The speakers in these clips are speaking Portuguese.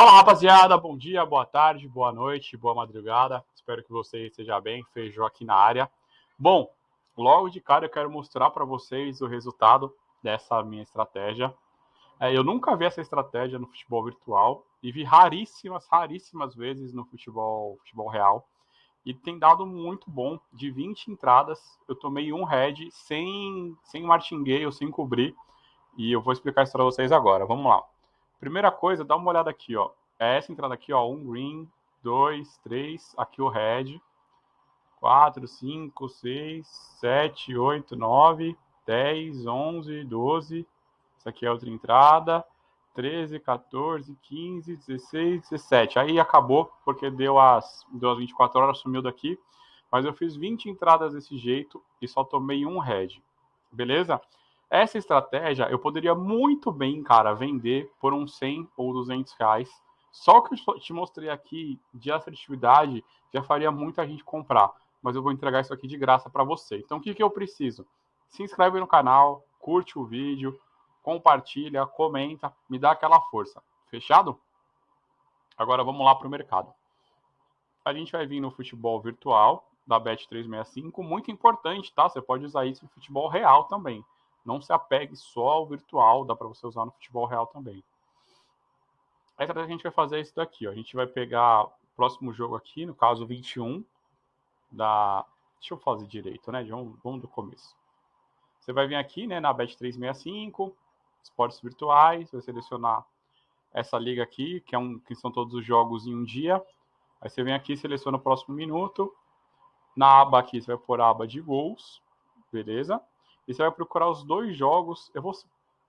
Fala rapaziada, bom dia, boa tarde, boa noite, boa madrugada. Espero que você esteja bem. Feijão aqui na área. Bom, logo de cara eu quero mostrar para vocês o resultado dessa minha estratégia. É, eu nunca vi essa estratégia no futebol virtual e vi raríssimas, raríssimas vezes no futebol, futebol real. E tem dado muito bom. De 20 entradas, eu tomei um head sem, sem martingale, sem cobrir. E eu vou explicar isso para vocês agora. Vamos lá. Primeira coisa, dá uma olhada aqui, ó. É essa entrada aqui, ó. Um green, dois, três. Aqui o red. Quatro, cinco, seis, sete, oito, nove, dez, onze, doze. Essa aqui é outra entrada. 13, 14, 15, 16, 17. Aí acabou, porque deu as, deu as 24 horas, sumiu daqui. Mas eu fiz 20 entradas desse jeito e só tomei um red. Beleza? Essa estratégia eu poderia muito bem, cara, vender por uns 100 ou 200 reais. Só o que eu te mostrei aqui de assertividade já faria muita gente comprar. Mas eu vou entregar isso aqui de graça para você. Então o que, que eu preciso? Se inscreve no canal, curte o vídeo, compartilha, comenta, me dá aquela força. Fechado? Agora vamos lá para o mercado. A gente vai vir no futebol virtual da Bet365, muito importante, tá? Você pode usar isso no futebol real também. Não se apegue só ao virtual, dá para você usar no futebol real também. A estratégia que a gente vai fazer é isso daqui, ó. A gente vai pegar o próximo jogo aqui, no caso 21, da... Deixa eu fazer direito, né? Vamos, vamos do começo. Você vai vir aqui, né, na Bet365, esportes virtuais, vai selecionar essa liga aqui, que, é um, que são todos os jogos em um dia. Aí você vem aqui, seleciona o próximo minuto. Na aba aqui, você vai pôr a aba de gols, beleza? E você vai procurar os dois jogos. Eu vou,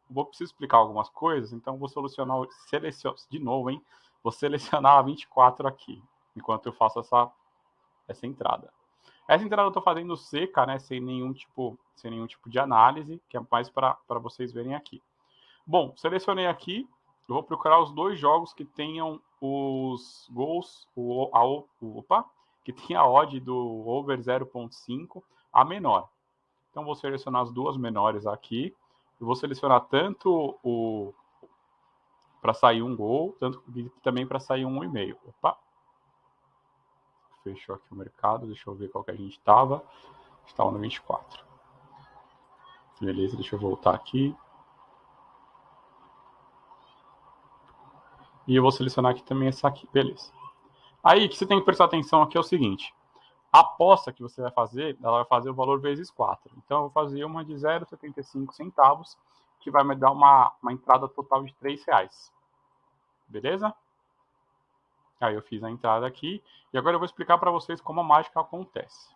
vou preciso explicar algumas coisas, então vou selecionar, selecionar de novo, hein? Vou selecionar a 24 aqui, enquanto eu faço essa, essa entrada. Essa entrada eu estou fazendo seca, né? Sem nenhum tipo, sem nenhum tipo de análise, que é mais para vocês verem aqui. Bom, selecionei aqui. Eu vou procurar os dois jogos que tenham os gols, o, a, opa, que tem a odd do over 0.5 a menor. Então, vou selecionar as duas menores aqui. Eu vou selecionar tanto o para sair um gol, tanto também para sair um e meio. Opa. Fechou aqui o mercado. Deixa eu ver qual que a gente estava. Estava no 24. Beleza, deixa eu voltar aqui. E eu vou selecionar aqui também essa aqui. Beleza. Aí, o que você tem que prestar atenção aqui é o seguinte aposta que você vai fazer, ela vai fazer o valor vezes 4. Então, eu vou fazer uma de 0,75 centavos, que vai me dar uma, uma entrada total de 3 reais. Beleza? Aí eu fiz a entrada aqui, e agora eu vou explicar para vocês como a mágica acontece.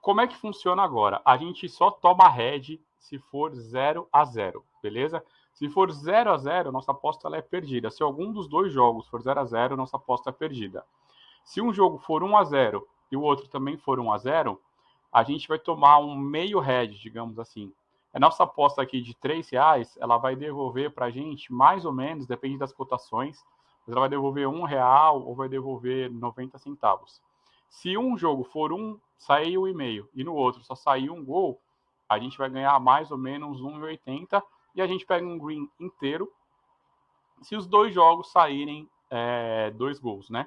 Como é que funciona agora? A gente só toma head se for 0 a 0, beleza? Se for 0 a 0, nossa aposta é perdida. Se algum dos dois jogos for 0 a 0, nossa aposta é perdida. Se um jogo for 1 a 0 e o outro também for 1 a 0, a gente vai tomar um meio head, digamos assim. A nossa aposta aqui de 3 reais, ela vai devolver para a gente mais ou menos, depende das cotações, mas ela vai devolver um real ou vai devolver 90 centavos. Se um jogo for um, sair um e meio e no outro só sair um gol, a gente vai ganhar mais ou menos 1,80 e a gente pega um green inteiro se os dois jogos saírem é, dois gols, né?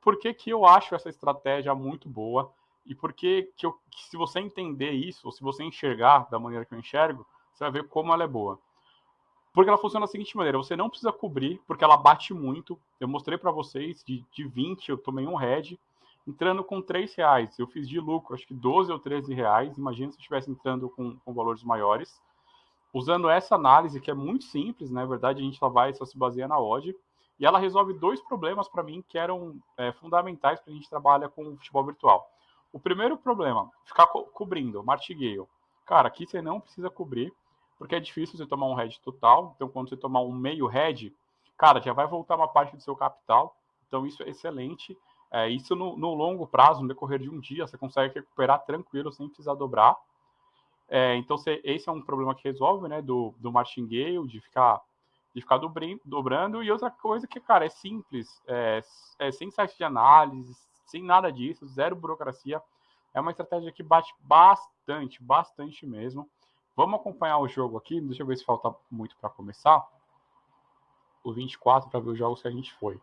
Por que, que eu acho essa estratégia muito boa e por que, que, eu, que se você entender isso, ou se você enxergar da maneira que eu enxergo, você vai ver como ela é boa. Porque ela funciona da seguinte maneira: você não precisa cobrir, porque ela bate muito. Eu mostrei para vocês, de, de 20 eu tomei um head, entrando com 3 reais. Eu fiz de lucro, acho que 12 ou 13 reais. Imagina se eu estivesse entrando com, com valores maiores. Usando essa análise, que é muito simples, na né? verdade, a gente só vai, só se baseia na odd. E ela resolve dois problemas para mim que eram é, fundamentais para a gente trabalhar com o futebol virtual. O primeiro problema, ficar co cobrindo, martingale. Cara, aqui você não precisa cobrir, porque é difícil você tomar um head total. Então, quando você tomar um meio head, cara, já vai voltar uma parte do seu capital. Então, isso é excelente. É, isso no, no, longo prazo, no decorrer de um dia, você consegue recuperar tranquilo, sem precisar dobrar. É, então, você, esse é um problema que resolve, né, do, do martingale, de ficar de ficar dobrando. E outra coisa que, cara, é simples, é, é sem site de análise, sem nada disso, zero burocracia. É uma estratégia que bate bastante, bastante mesmo. Vamos acompanhar o jogo aqui. Deixa eu ver se falta muito para começar. o 24 para ver os jogos que a gente foi.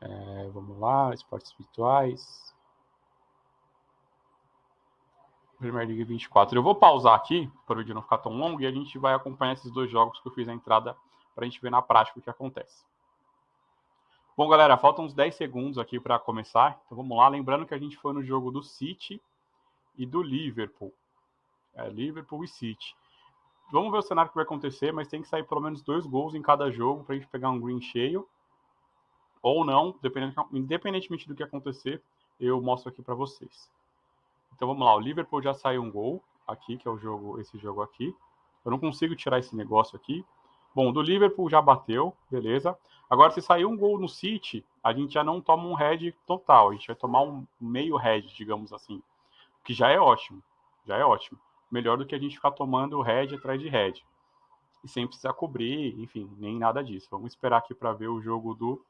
É, vamos lá, esportes virtuais. Premier League 24. Eu vou pausar aqui para o vídeo não ficar tão longo e a gente vai acompanhar esses dois jogos que eu fiz a entrada para a gente ver na prática o que acontece. Bom, galera, faltam uns 10 segundos aqui para começar. Então vamos lá. Lembrando que a gente foi no jogo do City e do Liverpool. É, Liverpool e City. Vamos ver o cenário que vai acontecer, mas tem que sair pelo menos dois gols em cada jogo para a gente pegar um green cheio. Ou não, independentemente do que acontecer, eu mostro aqui para vocês. Então vamos lá, o Liverpool já saiu um gol aqui, que é o jogo, esse jogo aqui. Eu não consigo tirar esse negócio aqui. Bom, do Liverpool já bateu, beleza. Agora, se sair um gol no City, a gente já não toma um head total, a gente vai tomar um meio head, digamos assim. Que já é ótimo, já é ótimo melhor do que a gente ficar tomando head atrás de head. E sem precisar cobrir, enfim, nem nada disso. Vamos esperar aqui para ver o jogo do,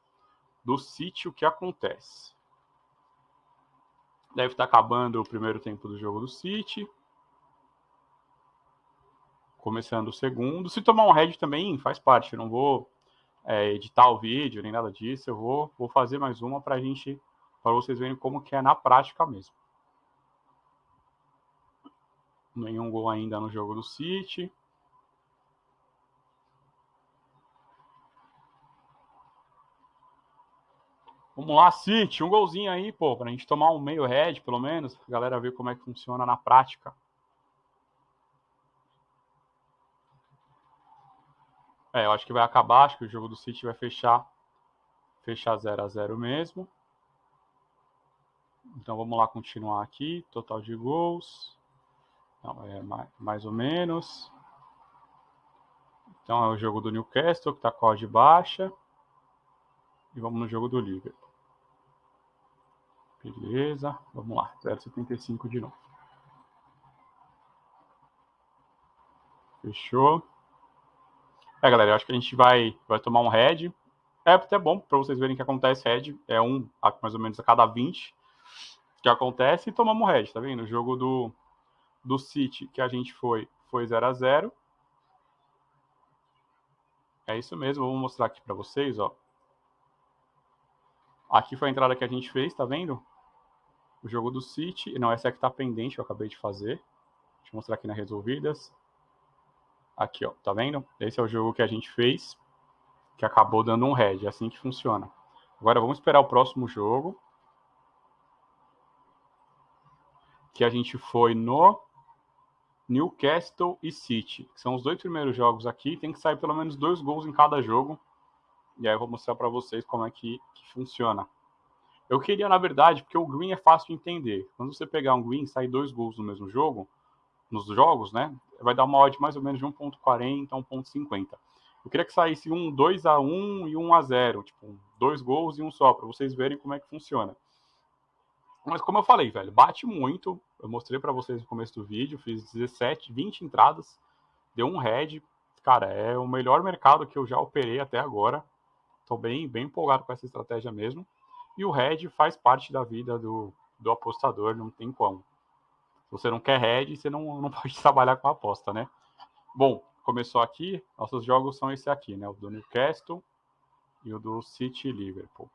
do City, o que acontece. Deve estar acabando o primeiro tempo do jogo do City. Começando o segundo. Se tomar um head também, faz parte. Eu não vou é, editar o vídeo, nem nada disso. Eu vou, vou fazer mais uma para a gente, para vocês verem como que é na prática mesmo. Nenhum gol ainda no jogo do City. Vamos lá, City, um golzinho aí, pô, pra gente tomar um meio red, pelo menos, pra galera ver como é que funciona na prática. É, eu acho que vai acabar, acho que o jogo do City vai fechar fechar 0 a 0 mesmo. Então vamos lá continuar aqui, total de gols. Não, é mais, mais ou menos. Então é o jogo do Newcastle, que está com a odd baixa. E vamos no jogo do Liverpool. Beleza, vamos lá, 0,75 de novo. Fechou. É, galera, eu acho que a gente vai, vai tomar um head. É até bom para vocês verem que acontece head. É um, mais ou menos a cada 20 que acontece e tomamos head, tá vendo? O jogo do, do City que a gente foi, foi 0 a 0 É isso mesmo, vou mostrar aqui para vocês, ó. Aqui foi a entrada que a gente fez, tá vendo? O jogo do City. Não, essa aqui tá pendente, eu acabei de fazer. Deixa eu mostrar aqui na resolvidas. Aqui, ó, tá vendo? Esse é o jogo que a gente fez, que acabou dando um red. É assim que funciona. Agora vamos esperar o próximo jogo. Que a gente foi no Newcastle e City, que são os dois primeiros jogos aqui. Tem que sair pelo menos dois gols em cada jogo. E aí eu vou mostrar para vocês como é que, que, funciona. Eu queria, na verdade, porque o green é fácil de entender. Quando você pegar um green e sair dois gols no mesmo jogo, nos jogos, né? Vai dar uma odd mais ou menos de 1.40 a 1.50. Eu queria que saísse um 2 a 1 e 1 a 0, tipo, dois gols e um só, para vocês verem como é que funciona. Mas como eu falei, velho, bate muito. Eu mostrei para vocês no começo do vídeo, fiz 17, 20 entradas, deu um head. Cara, é o melhor mercado que eu já operei até agora. Estou bem, bem empolgado com essa estratégia mesmo. E o head faz parte da vida do, do apostador, não tem como. Se você não quer head, você não, não pode trabalhar com a aposta, né? Bom, começou aqui. Nossos jogos são esse aqui, né? O do Newcastle e o do City Liverpool.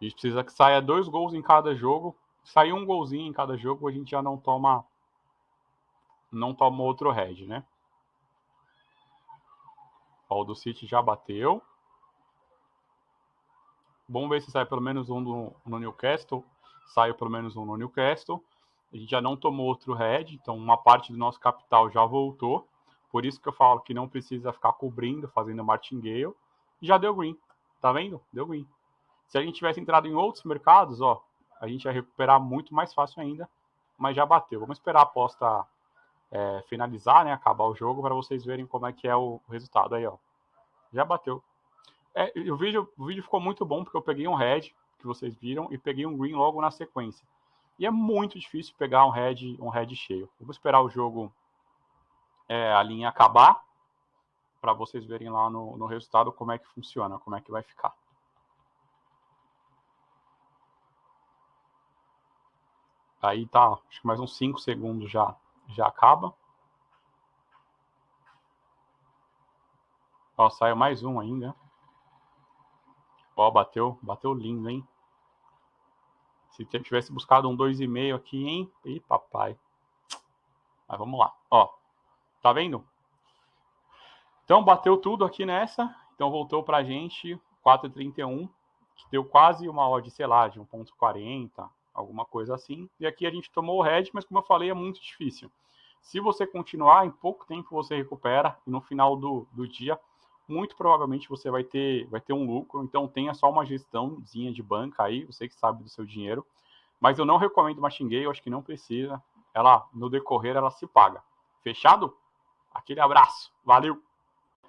A gente precisa que saia dois gols em cada jogo. Sair um golzinho em cada jogo, a gente já não toma não toma outro head, né? Ó, o do City já bateu. Vamos ver se sai pelo menos um no, no Newcastle. Saiu pelo menos um no Newcastle. A gente já não tomou outro head, então uma parte do nosso capital já voltou. Por isso que eu falo que não precisa ficar cobrindo, fazendo martingale. Já deu green. Tá vendo? Deu green. Se a gente tivesse entrado em outros mercados, ó, a gente ia recuperar muito mais fácil ainda, mas já bateu. Vamos esperar a aposta é, finalizar, né, acabar o jogo, para vocês verem como é que é o resultado aí, ó. Já bateu. É, o, vídeo, o vídeo ficou muito bom porque eu peguei um red, que vocês viram, e peguei um green logo na sequência. E é muito difícil pegar um red, um red cheio. Vamos esperar o jogo, é, a linha acabar, para vocês verem lá no, no resultado como é que funciona, como é que vai ficar. Aí tá, acho que mais uns 5 segundos já, já acaba. Ó, saiu mais um ainda. Ó, bateu, bateu lindo, hein? Se tivesse buscado um 2,5 aqui, hein? Ih, papai. Mas vamos lá. Ó, tá vendo? Então, bateu tudo aqui nessa. Então, voltou pra gente 4,31, que deu quase uma odd, sei lá, de 1,40, alguma coisa assim. E aqui a gente tomou o head, mas como eu falei, é muito difícil. Se você continuar, em pouco tempo você recupera e no final do, do dia, muito provavelmente você vai ter, vai ter um lucro. Então tenha só uma gestãozinha de banca aí, você que sabe do seu dinheiro. Mas eu não recomendo Machine eu acho que não precisa. Ela, no decorrer, ela se paga. Fechado? Aquele abraço. Valeu!